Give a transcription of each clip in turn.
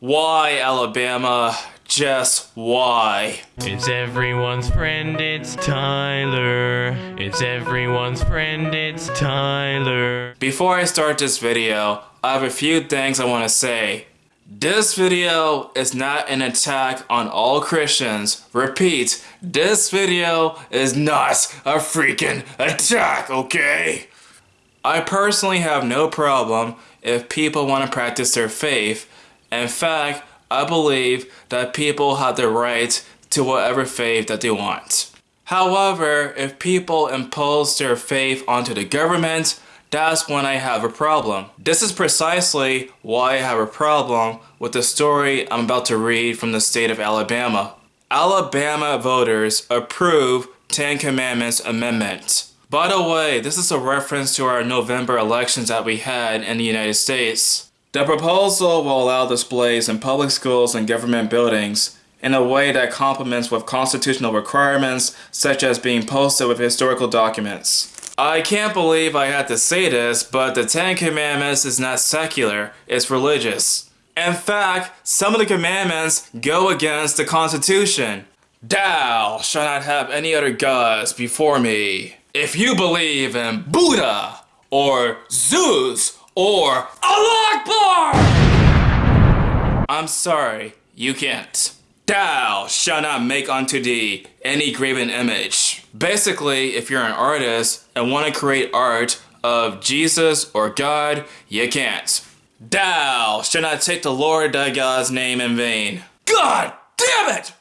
Why, Alabama? Just why? It's everyone's friend, it's Tyler. It's everyone's friend, it's Tyler. Before I start this video, I have a few things I want to say. This video is not an attack on all Christians. Repeat, this video is not a freaking attack, okay? I personally have no problem if people want to practice their faith. In fact, I believe that people have the right to whatever faith that they want. However, if people impose their faith onto the government, that's when I have a problem. This is precisely why I have a problem with the story I'm about to read from the state of Alabama. Alabama voters approve Ten Commandments Amendment. By the way, this is a reference to our November elections that we had in the United States. The proposal will allow displays in public schools and government buildings in a way that complements with constitutional requirements such as being posted with historical documents. I can't believe I had to say this, but the Ten Commandments is not secular, it's religious. In fact, some of the commandments go against the Constitution. Thou shalt not have any other gods before me. If you believe in Buddha, or Zeus, or Allah Akbar! I'm sorry, you can't. Thou shalt not make unto thee any graven image. Basically, if you're an artist and want to create art of Jesus or God, you can't. Thou shalt not take the Lord thy God's name in vain. God damn it!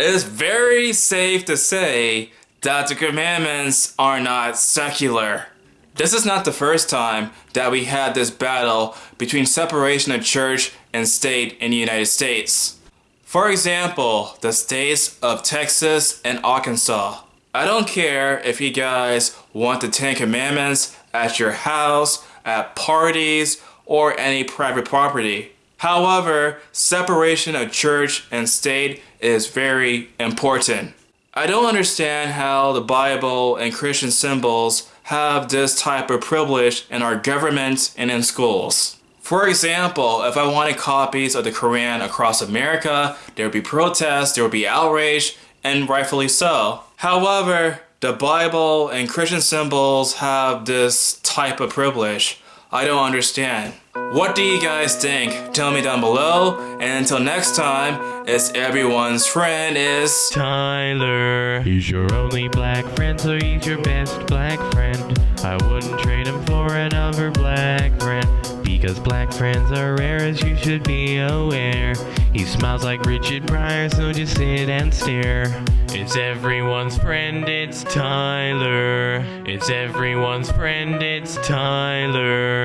Oops. It is very safe to say that the commandments are not secular. This is not the first time that we had this battle between separation of church and state in the United States. For example, the states of Texas and Arkansas. I don't care if you guys want the Ten Commandments at your house, at parties, or any private property. However, separation of church and state is very important. I don't understand how the Bible and Christian symbols have this type of privilege in our government and in schools. For example, if I wanted copies of the Quran across America, there would be protests, there would be outrage, and rightfully so. However, the Bible and Christian symbols have this type of privilege. I don't understand. What do you guys think? Tell me down below. And until next time, it's everyone's friend is Tyler. He's your only black friend, so he's your best black friend. I wouldn't trade him for another black friend. Because black friends are rare as you should be aware. He smiles like Richard Pryor, so just sit and stare. It's everyone's friend, it's Tyler. It's everyone's friend, it's Tyler.